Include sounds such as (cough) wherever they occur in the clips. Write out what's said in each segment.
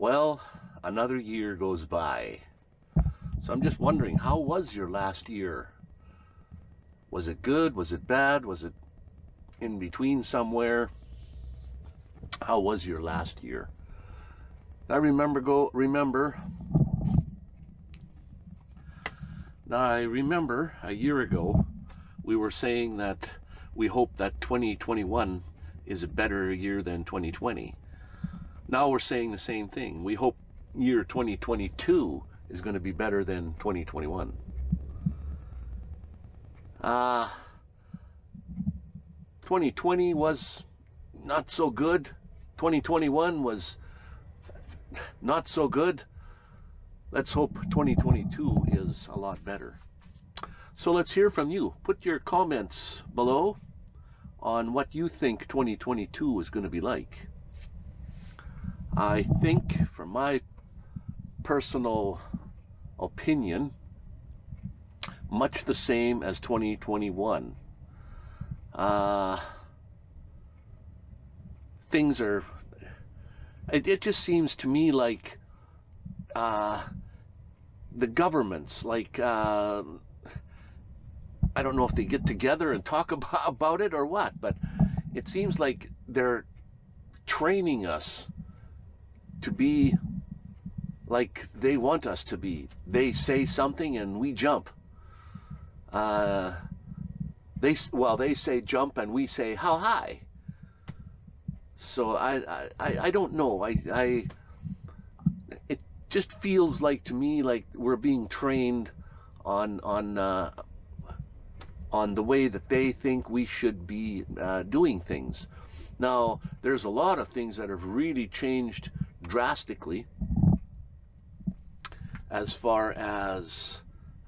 Well, another year goes by. So I'm just wondering, how was your last year? Was it good? Was it bad? Was it in between somewhere? How was your last year? I remember go remember now I remember a year ago we were saying that we hope that 2021 is a better year than 2020. Now we're saying the same thing. We hope year 2022 is going to be better than 2021. Uh, 2020 was not so good. 2021 was not so good. Let's hope 2022 is a lot better. So let's hear from you. Put your comments below on what you think 2022 is going to be like. I think, from my personal opinion, much the same as 2021. Uh, things are, it, it, just seems to me like uh, the governments, like, uh, I don't know if they get together and talk (laughs) about, about it or what, but it seems like they're training us to be like they want us to be. They say something and we jump. Uh, they well, they say jump and we say how high. So I I, I don't know. I I it just feels like to me like we're being trained on on uh, on the way that they think we should be uh, doing things. Now, there's a lot of things that have really changed drastically as far as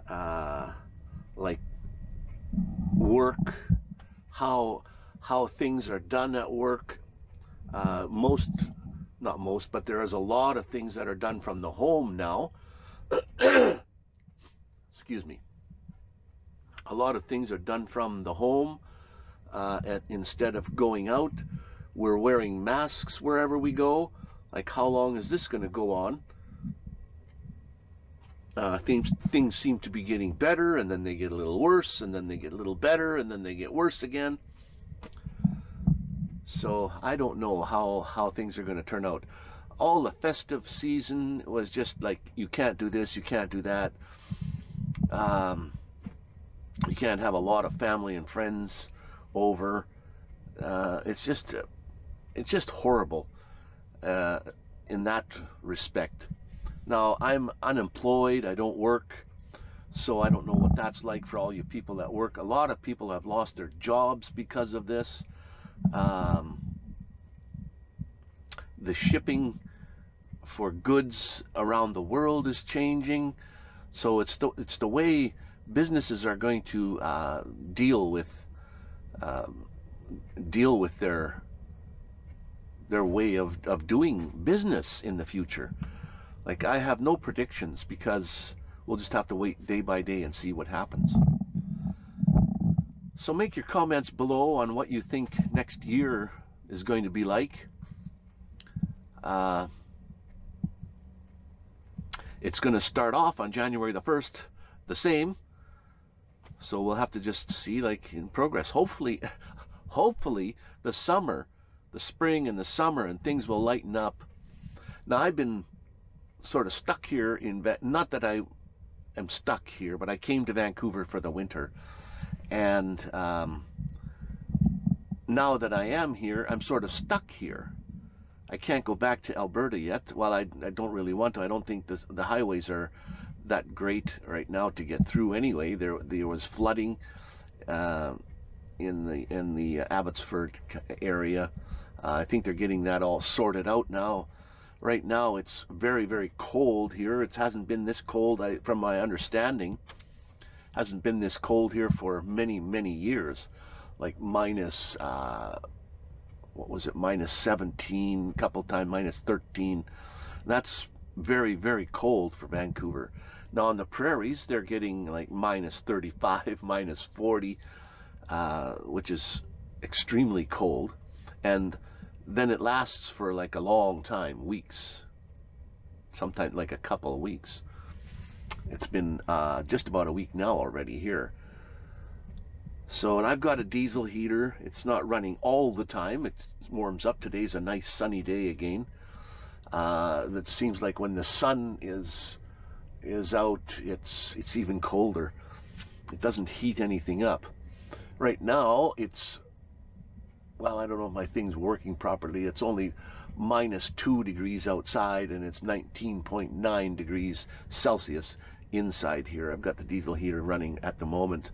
uh, like work, how how things are done at work. Uh, most, not most, but there is a lot of things that are done from the home now. (coughs) Excuse me. A lot of things are done from the home uh, at, instead of going out. We're wearing masks wherever we go. Like, how long is this going to go on? uh, things things seem to be getting better and then they get a little worse and then they get a little better and then they get worse again. So I don't know how how things are going to turn out. All the festive season was just like you can't do this you can't do that. Um, you can't have a lot of family and friends over. Uh, it's just it's just horrible uh, in that respect now, I'm unemployed, I don't work, so I don't know what that's like for all you people that work. A lot of people have lost their jobs because of this. Um, the shipping for goods around the world is changing. So it's the, it's the way businesses are going to uh, deal with um, deal with their their way of, of doing business in the future. Like, I have no predictions because we'll just have to wait day by day and see what happens. So make your comments below on what you think next year is going to be like. Uh, it's going to start off on January the 1st the same. So we'll have to just see like in progress. Hopefully, (laughs) hopefully the summer, the spring and the summer and things will lighten up. Now I've been sort of stuck here in, not that I am stuck here, but I came to Vancouver for the winter. And um, now that I am here, I'm sort of stuck here. I can't go back to Alberta yet. Well, I, I don't really want to. I don't think the, the highways are that great right now to get through anyway. There, there was flooding uh, in the in the Abbotsford area. Uh, I think they're getting that all sorted out now. Right now it's very very cold here. It hasn't been this cold I, from my understanding. Hasn't been this cold here for many many years. Like minus uh, what was it? Minus 17 couple times minus 13 that's very very cold for Vancouver. Now on the prairies they're getting like minus 35 (laughs) minus 40 uh, which is extremely cold. And then it lasts for like a long time, weeks, sometimes like a couple of weeks. It's been uh, just about a week now already here. So, and I've got a diesel heater. It's not running all the time. It warms up. Today's a nice sunny day again. Uh, it seems like when the sun is is out, it's it's even colder. It doesn't heat anything up. Right now, it's well, I don't know if my thing's working properly. It's only minus 2 degrees outside and it's 19.9 degrees Celsius inside here. I've got the diesel heater running at the moment.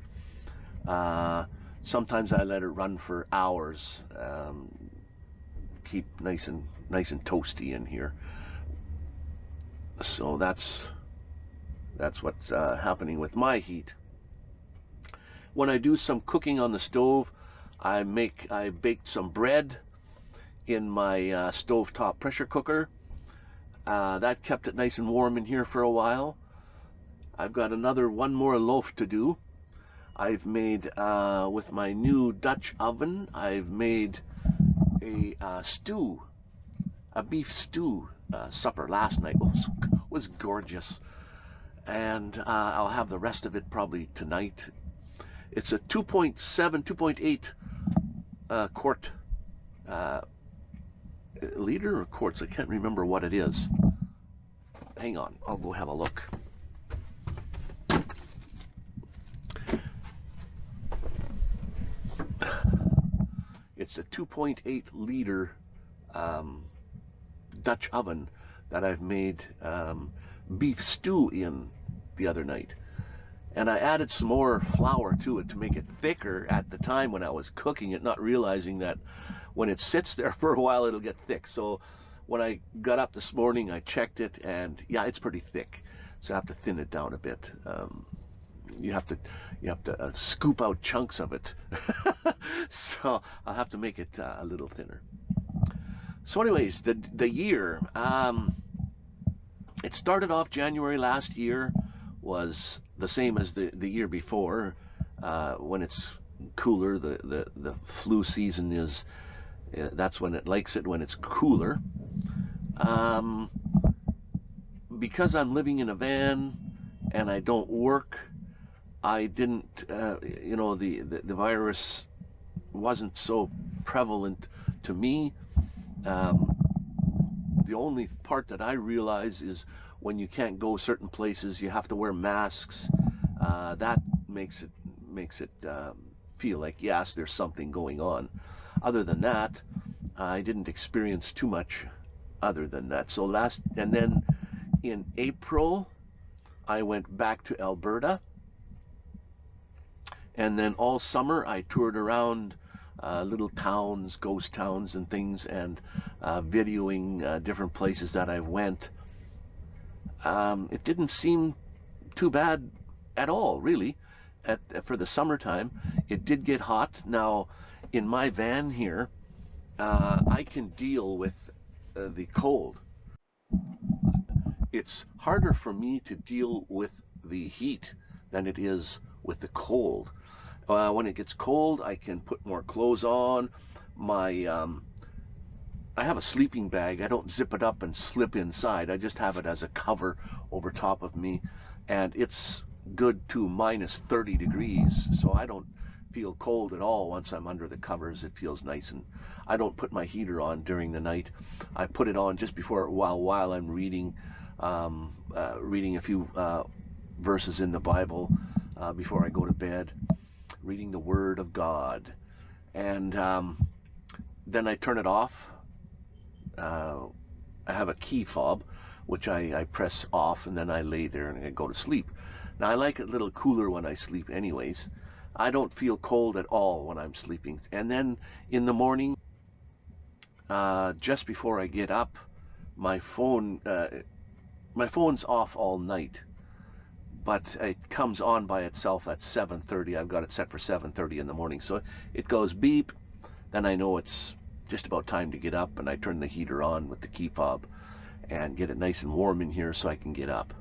Uh, sometimes I let it run for hours. Um, keep nice and nice and toasty in here. So that's that's what's uh, happening with my heat. When I do some cooking on the stove, I make I baked some bread in my uh, stovetop pressure cooker. Uh, that kept it nice and warm in here for a while. I've got another one more loaf to do. I've made uh, with my new Dutch oven. I've made a uh, stew, a beef stew uh, supper last night. was was gorgeous, and uh, I'll have the rest of it probably tonight. It's a 2.7, 2.8 uh, quart uh, liter or quarts. I can't remember what it is. Hang on, I'll go have a look. It's a 2.8 liter um, Dutch oven that I've made um, beef stew in the other night and I added some more flour to it to make it thicker at the time when I was cooking it, not realizing that when it sits (laughs) there for a while, it'll get thick. So when I got up this morning, I checked it, and yeah, it's pretty thick. So I have to thin it down a bit. Um, you have to you have to uh, scoop out chunks of it. (laughs) so I'll have to make it uh, a little thinner. So, anyways, the the year. Um, it started off January last year was the same as the, the year before. Uh, when it's cooler, the, the, the flu season is, uh, that's when it likes it, when it's cooler. Um, because I'm living in a van and I don't work, I didn't, uh, you know, the, the, the, virus wasn't so prevalent to me. Um, the only part that I realize is when you can't go certain places, you have to wear masks. Uh, that makes it makes it um, feel like yes, there's something going on. Other than that, I didn't experience too much. Other than that, so last and then in April, I went back to Alberta, and then all summer I toured around. Uh, little towns, ghost towns, and things, and uh, videoing uh, different places that I went um, it didn't seem too bad at all, really, at, for the summertime. It did get hot. Now, in my van here, uh, I can deal with uh, the cold. It's harder for me to deal with the heat than it is with the cold. Uh, when it gets cold, I can put more clothes on. My um, I have a sleeping bag. I don't zip it up and slip inside. I just have it as a cover over top of me. And it's good to minus 30 degrees. So I don't feel cold at all once I'm under the covers. It feels nice. And I don't put my heater on during the night. I put it on just before, while, while I'm reading, um, uh, reading a few uh, verses in the Bible uh, before I go to bed, reading the Word of God. And um, then I turn it off uh, I have a key fob, which I, I press off and then I lay there and I go to sleep. Now I like it a little cooler when I sleep anyways. I don't feel cold at all when I'm sleeping. And then in the morning, uh, just before I get up, my phone, uh, my phone's off all night, but it comes on by itself at 7.30. I've got it set for 7.30 in the morning. So it goes beep, then I know it's just about time to get up and I turn the heater on with the key fob and get it nice and warm in here so I can get up.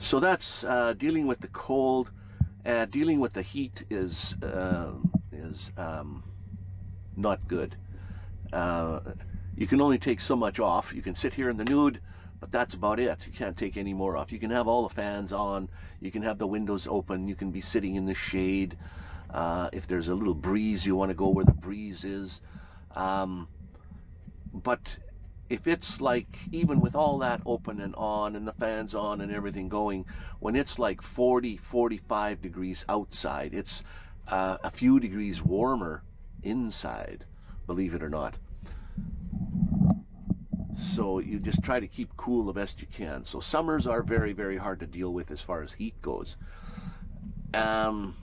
So that's uh, dealing with the cold. Uh, dealing with the heat is uh, is um, not good. Uh, you can only take so much off. You can sit here in the nude, but that's about it. You can't take any more off. You can have all the fans on. You can have the windows open. You can be sitting in the shade. Uh, if there's a little breeze, you want to go where the breeze is. Um, but if it's like, even with all that open and on and the fans on and everything going, when it's like 40, 45 degrees outside, it's uh, a few degrees warmer inside, believe it or not. So you just try to keep cool the best you can. So summers are very, very hard to deal with as far as heat goes. Um,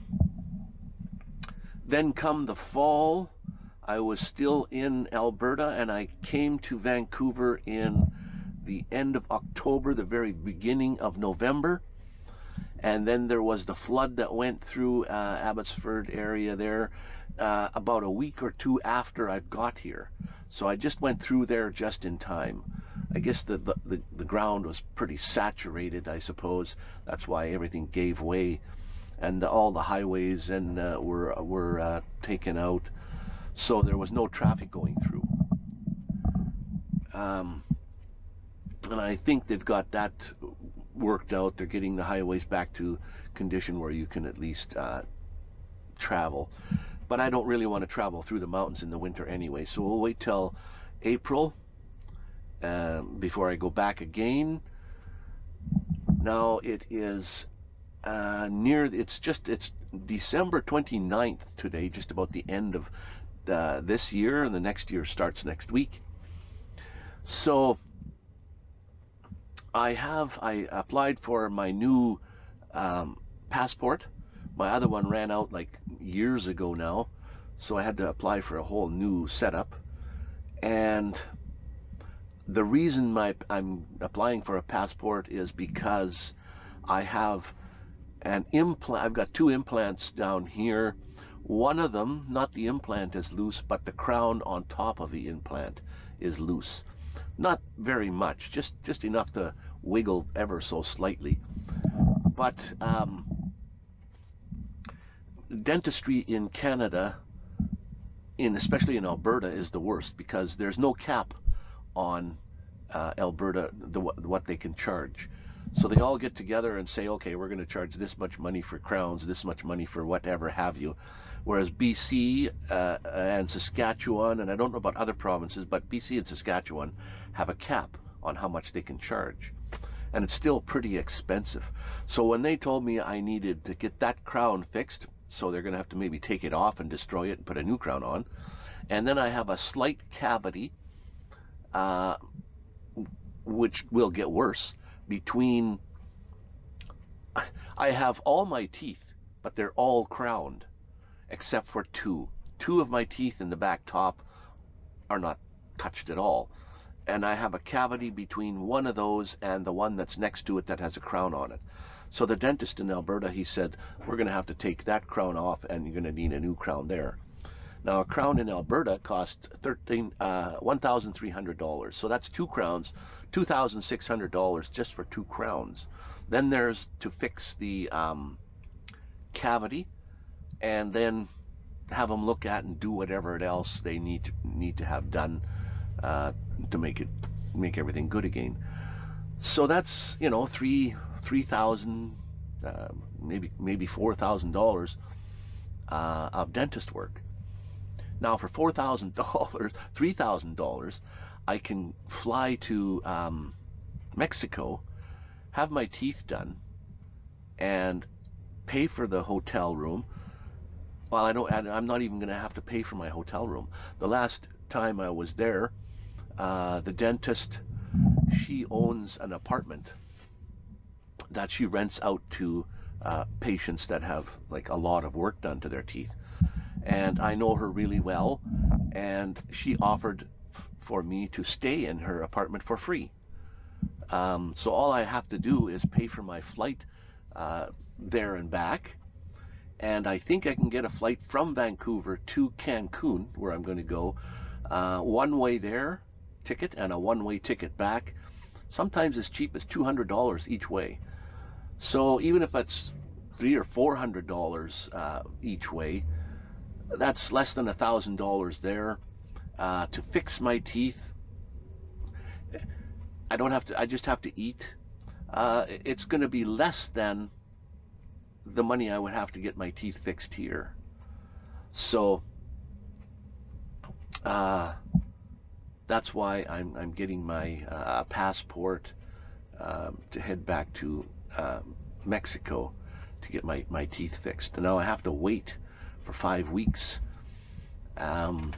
then come the fall, I was still in Alberta and I came to Vancouver in the end of October, the very beginning of November. And then there was the flood that went through uh, Abbotsford area there uh, about a week or two after I got here. So I just went through there just in time. I guess the, the, the, ground was pretty saturated, I suppose. That's why everything gave way. And all the highways and uh, were, were uh, taken out so there was no traffic going through. Um, and I think they've got that worked out. They're getting the highways back to condition where you can at least uh, travel. But I don't really want to travel through the mountains in the winter anyway, so we'll wait till April uh, before I go back again. Now it is uh, near, it's just, it's December 29th today, just about the end of uh, this year, and the next year starts next week. So I have I applied for my new um, passport. My other one ran out like years ago now, so I had to apply for a whole new setup. And the reason my, I'm applying for a passport is because I have an implant. I've got two implants down here one of them, not the implant is loose, but the crown on top of the implant is loose. Not very much, just, just enough to wiggle ever so slightly. But um, dentistry in Canada, in especially in Alberta, is the worst because there's no cap on uh, Alberta, the, what they can charge. So they all get together and say, okay, we're going to charge this much money for crowns, this much money for whatever have you whereas BC uh, and Saskatchewan, and I don't know about other provinces, but BC and Saskatchewan have a cap on how much they can charge. And it's still pretty expensive. So when they told me I needed to get that crown fixed, so they're going to have to maybe take it off and destroy it and put a new crown on, and then I have a slight cavity, uh, which will get worse, between... I have all my teeth, but they're all crowned except for two. Two of my teeth in the back top are not touched at all. And I have a cavity between one of those and the one that's next to it that has a crown on it. So the dentist in Alberta, he said, we're going to have to take that crown off and you're going to need a new crown there. Now, a crown in Alberta costs 13, uh, $1,300. So that's two crowns, $2,600 just for two crowns. Then there's to fix the um, cavity, and then have them look at and do whatever else they need to, need to have done uh, to make it make everything good again. So that's you know three three thousand uh, maybe maybe four thousand uh, dollars of dentist work. Now for four thousand dollars, (laughs) three thousand dollars, I can fly to um, Mexico, have my teeth done, and pay for the hotel room well, I don't. I'm not even going to have to pay for my hotel room. The last time I was there, uh, the dentist, she owns an apartment that she rents out to uh, patients that have like a lot of work done to their teeth. And I know her really well, and she offered for me to stay in her apartment for free. Um, so all I have to do is pay for my flight uh, there and back, and I think I can get a flight from Vancouver to Cancun, where I'm going to go, uh, one way there ticket and a one-way ticket back, sometimes as cheap as $200 each way. So even if it's three or four hundred dollars uh, each way, that's less than a thousand dollars there uh, to fix my teeth I don't have to. I just have to eat. Uh, it's going to be less than the money I would have to get my teeth fixed here. So uh, that's why I'm I'm getting my uh, passport um, to head back to um, Mexico to get my my teeth fixed. And now I have to wait for five weeks. Um,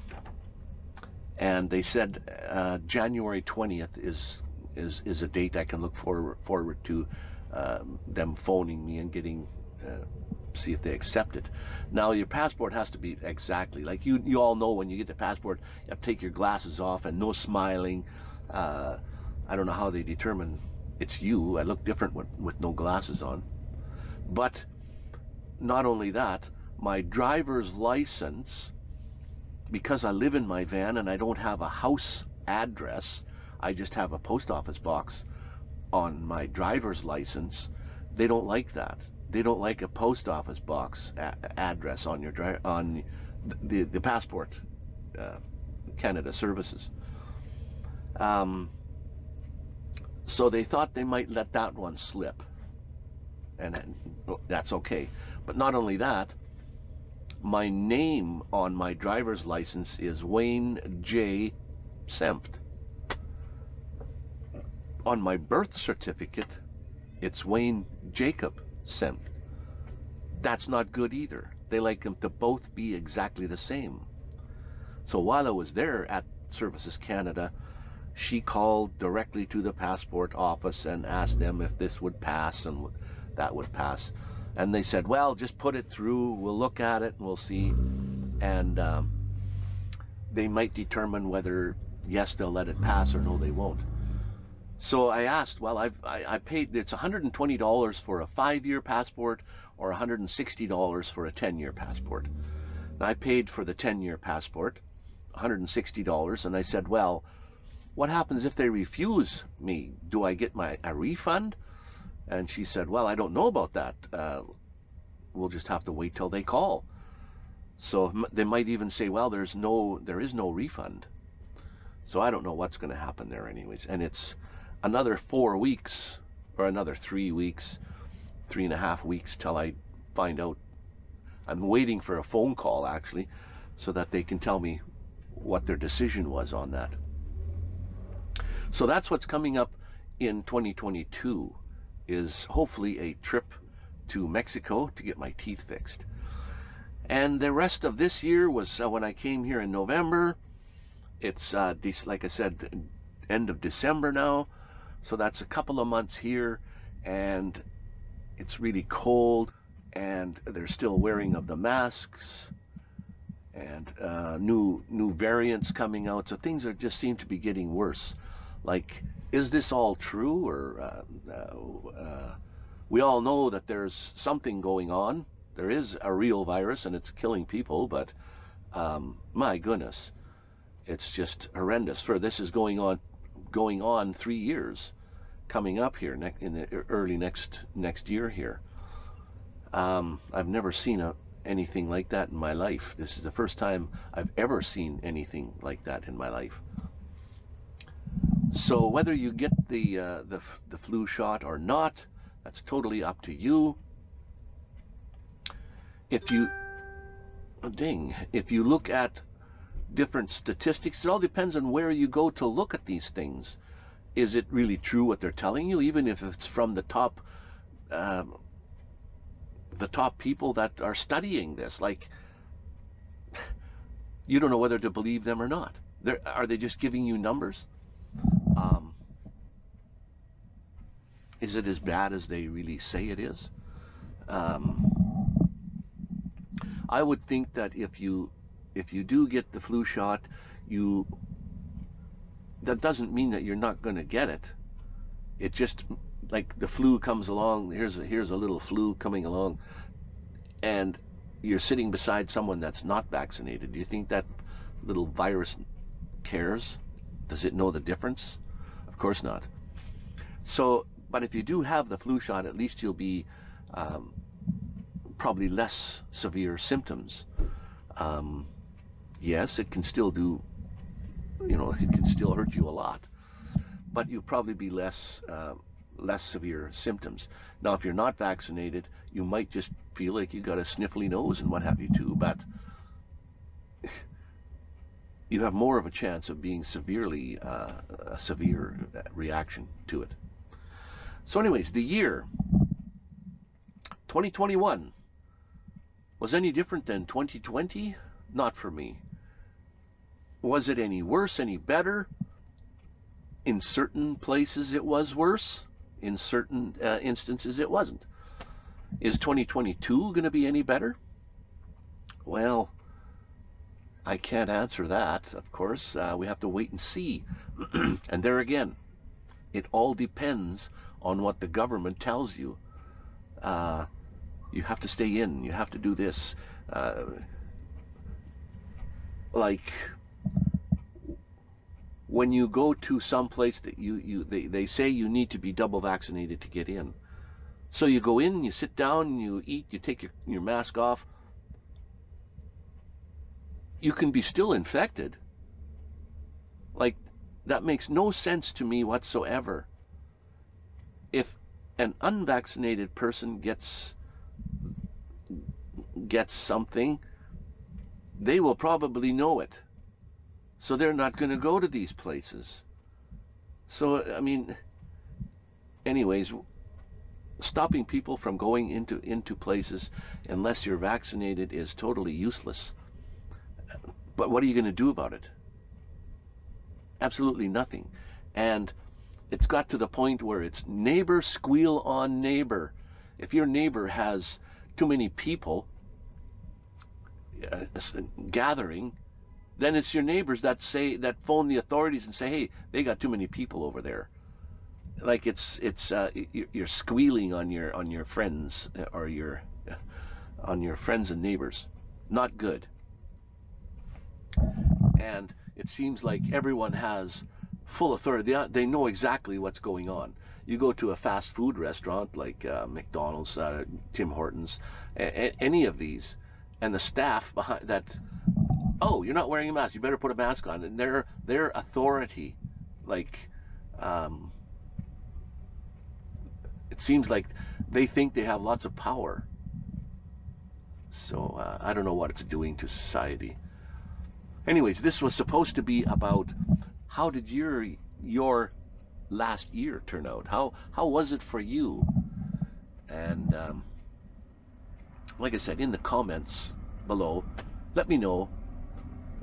and they said uh, January 20th is is is a date I can look forward forward to um, them phoning me and getting uh, see if they accept it. Now your passport has to be exactly like you you all know when you get the passport you have to take your glasses off and no smiling. Uh, I don't know how they determine it's you. I look different with, with no glasses on. But not only that, my driver's license, because I live in my van and I don't have a house address, I just have a post office box on my driver's license. They don't like that. They don't like a post office box address on your dri- on the the passport, uh, Canada Services. Um, so they thought they might let that one slip, and that's okay. But not only that, my name on my driver's license is Wayne J. Senft on my birth certificate, it's Wayne Jacob Senft. That's not good either. They like them to both be exactly the same. So while I was there at Services Canada, she called directly to the passport office and asked them if this would pass and that would pass. And they said, well, just put it through, we'll look at it and we'll see. And um, they might determine whether, yes, they'll let it pass or no, they won't. So I asked, well, I've, I, I paid, it's $120 for a five-year passport or $160 for a 10-year passport. And I paid for the 10-year passport, $160, and I said, well, what happens if they refuse me? Do I get my a refund? And she said, well, I don't know about that. Uh, we'll just have to wait till they call. So they might even say, well, there's no, there is no refund. So I don't know what's going to happen there anyways. And it's, another four weeks or another three weeks, three and a half weeks till I find out. I'm waiting for a phone call actually so that they can tell me what their decision was on that. So that's what's coming up in 2022 is hopefully a trip to Mexico to get my teeth fixed. And the rest of this year was uh, when I came here in November. It's, uh, like I said, end of December now. So that's a couple of months here, and it's really cold, and they're still wearing of the masks, and uh, new new variants coming out. So things are just seem to be getting worse. Like, is this all true, or uh, uh, uh, we all know that there's something going on. There is a real virus, and it's killing people, but um, my goodness, it's just horrendous. For this is going on going on three years coming up here in the early next next year here. Um, I've never seen a, anything like that in my life. This is the first time I've ever seen anything like that in my life. So whether you get the uh, the, the flu shot or not, that's totally up to you. If you, oh ding, if you look at different statistics. It all depends on where you go to look at these things. Is it really true what they're telling you, even if it's from the top, um, the top people that are studying this? Like, you don't know whether to believe them or not. They're, are they just giving you numbers? Um, is it as bad as they really say it is? Um, I would think that if you if you do get the flu shot, you that doesn't mean that you're not going to get it. It just like the flu comes along. Here's a, here's a little flu coming along, and you're sitting beside someone that's not vaccinated. Do you think that little virus cares? Does it know the difference? Of course not. So, but if you do have the flu shot, at least you'll be um, probably less severe symptoms. Um, yes, it can still do, you know, it can still hurt you a lot. but you'll probably be less uh, less severe symptoms. Now, if you're not vaccinated, you might just feel like you got a sniffly nose and what have you too, but (laughs) you have more of a chance of being severely uh, a severe reaction to it. So, anyways, the year 2021 was any different than 2020? Not for me. Was it any worse, any better? In certain places, it was worse. In certain uh, instances, it wasn't. Is 2022 going to be any better? Well, I can't answer that, of course. Uh, we have to wait and see. (clears throat) and there again, it all depends on what the government tells you. Uh, you have to stay in. You have to do this. Uh, like when you go to some place that you, you they, they say you need to be double vaccinated to get in. So you go in, you sit down, you eat, you take your, your mask off. You can be still infected. Like, that makes no sense to me whatsoever. An unvaccinated person gets gets something, they will probably know it. So they're not going to go to these places. So, I mean, anyways, stopping people from going into, into places unless you're vaccinated is totally useless. But what are you going to do about it? Absolutely nothing. And it's got to the point where it's neighbor squeal on neighbor. If your neighbor has too many people uh, gathering, then it's your neighbors that say that phone the authorities and say, "Hey, they got too many people over there." Like it's it's uh, you're squealing on your on your friends uh, or your uh, on your friends and neighbors. Not good. And it seems like everyone has full authority. They, they know exactly what's going on. You go to a fast food restaurant like uh, McDonald's, uh, Tim Hortons, a- a- any of these, and the staff behind that oh, you're not wearing a mask. You better put a mask on. And their their authority, like, um, it seems like they think they have lots of power. So uh, I don't know what it's doing to society. Anyways, this was supposed to be about how did your your last year turn out? How how was it for you? And um, like I said, in the comments below, let me know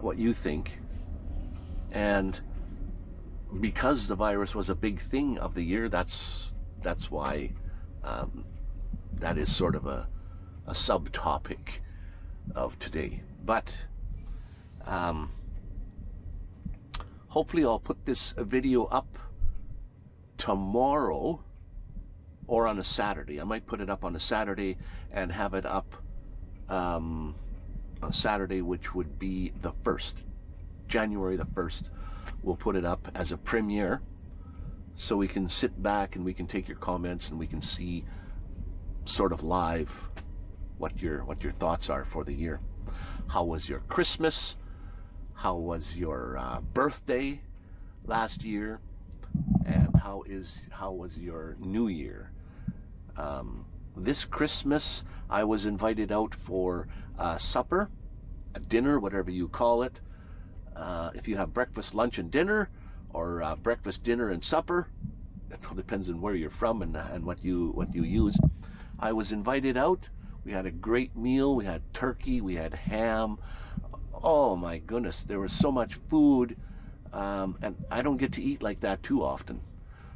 what you think. And because the virus was a big thing of the year, that's that's why um, that is sort of a, a subtopic of today. But um, hopefully I'll put this video up tomorrow or on a Saturday. I might put it up on a Saturday and have it up um, on Saturday, which would be the 1st, January the 1st. We'll put it up as a premiere so we can sit back and we can take your comments and we can see sort of live what your what your thoughts are for the year. How was your Christmas? How was your uh, birthday last year? And how is how was your New Year? Um, this Christmas, I was invited out for uh, supper, a dinner, whatever you call it. Uh, if you have breakfast, lunch, and dinner, or uh, breakfast, dinner, and supper, it all depends on where you're from and, and what you what you use. I was invited out. We had a great meal. We had turkey. We had ham. Oh my goodness, there was so much food, um, and I don't get to eat like that too often.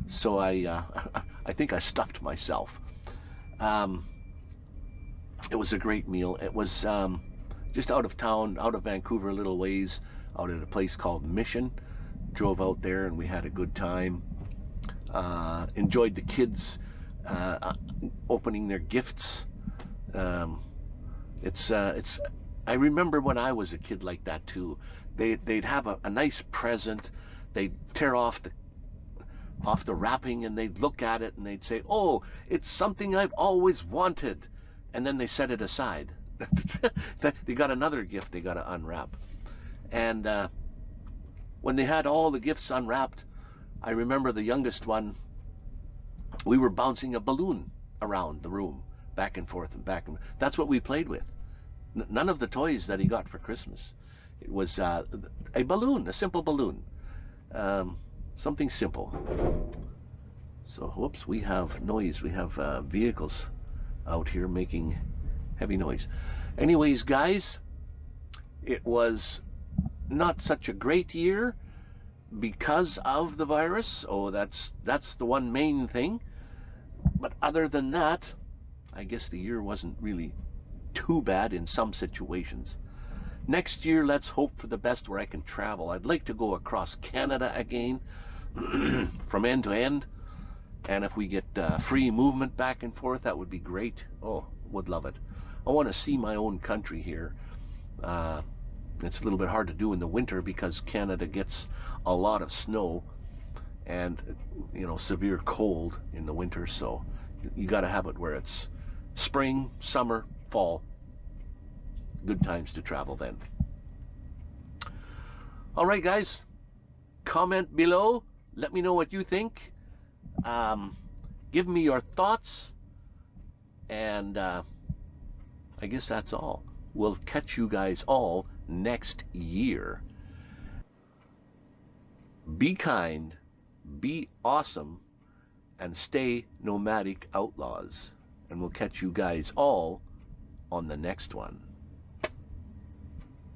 So I uh, (laughs) I think I stuffed myself. Um, it was a great meal. It was um, just out of town, out of Vancouver, a little ways, out at a place called Mission. Drove out there and we had a good time. Uh, enjoyed the kids uh, opening their gifts. Um, it's uh, it's. I remember when I was a kid like that too. They they'd have a, a nice present. They'd tear off the off the wrapping and they'd look at it and they'd say, "Oh, it's something I've always wanted." and then they set it aside. (laughs) they got another gift they got to unwrap. And uh, when they had all the gifts unwrapped, I remember the youngest one, we were bouncing a balloon around the room, back and forth and back and That's what we played with. None of the toys that he got for Christmas. It was uh, a balloon, a simple balloon. Um, something simple. So, whoops, we have noise. We have uh, vehicles out here making heavy noise. Anyways, guys, it was not such a great year because of the virus. Oh, that's that's the one main thing. But other than that, I guess the year wasn't really too bad in some situations. Next year, let's hope for the best where I can travel. I'd like to go across Canada again, (clears throat) from end to end. And if we get uh, free movement back and forth, that would be great. Oh, would love it. I want to see my own country here. Uh, it's a little bit hard to do in the winter because Canada gets a lot of snow and you know severe cold in the winter. So you got to have it where it's spring, summer, fall. Good times to travel then. All right, guys. Comment below. Let me know what you think. Um, give me your thoughts. And uh, I guess that's all. We'll catch you guys all next year. Be kind, be awesome, and stay nomadic outlaws. And we'll catch you guys all on the next one.